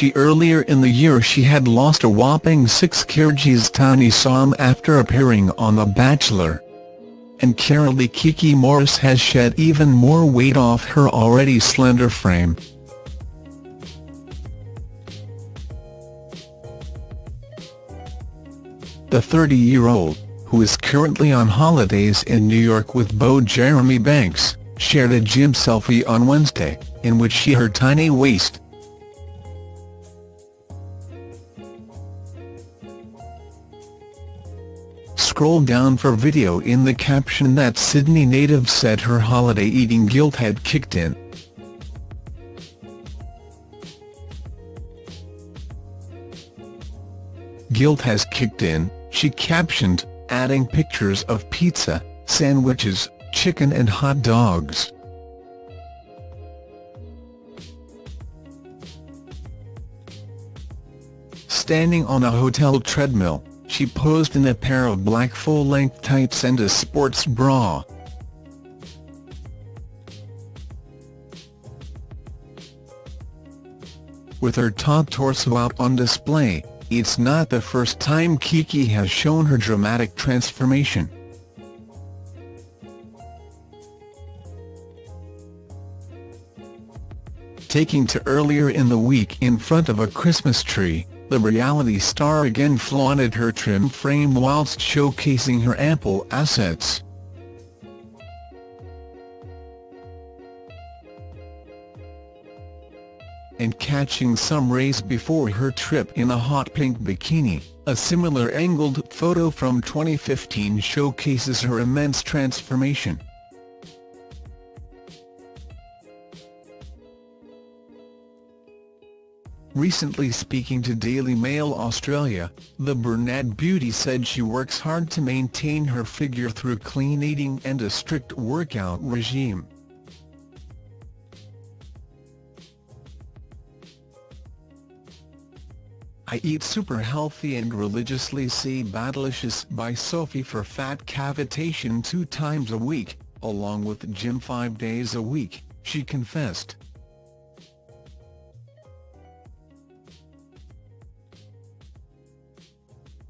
Richie earlier in the year she had lost a whopping 6 kgs Tiny Som after appearing on The Bachelor. And Carolee Kiki Morris has shed even more weight off her already slender frame. The 30-year-old, who is currently on holidays in New York with beau Jeremy Banks, shared a gym selfie on Wednesday, in which she her tiny waist. Scroll down for video in the caption that Sydney native said her holiday eating guilt had kicked in. Guilt has kicked in, she captioned, adding pictures of pizza, sandwiches, chicken and hot dogs. Standing on a hotel treadmill, she posed in a pair of black full-length tights and a sports bra. With her taut torso out on display, it's not the first time Kiki has shown her dramatic transformation. Taking to earlier in the week in front of a Christmas tree, the reality star again flaunted her trim frame whilst showcasing her ample assets. and catching some rays before her trip in a hot pink bikini. A similar angled photo from 2015 showcases her immense transformation. Recently speaking to Daily Mail Australia, the brunette beauty said she works hard to maintain her figure through clean eating and a strict workout regime. I Eat Super Healthy and religiously see Battleicious by Sophie for fat cavitation two times a week, along with gym five days a week, she confessed.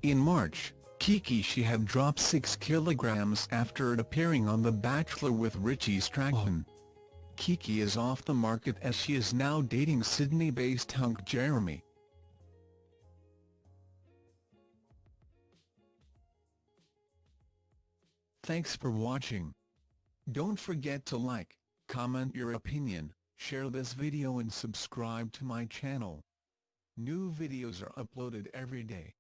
In March, Kiki she had dropped 6 kilograms after appearing on The Bachelor with Richie Strachan. Kiki is off the market as she is now dating Sydney-based hunk Jeremy. Thanks for watching. Don't forget to like, comment your opinion, share this video and subscribe to my channel. New videos are uploaded every day.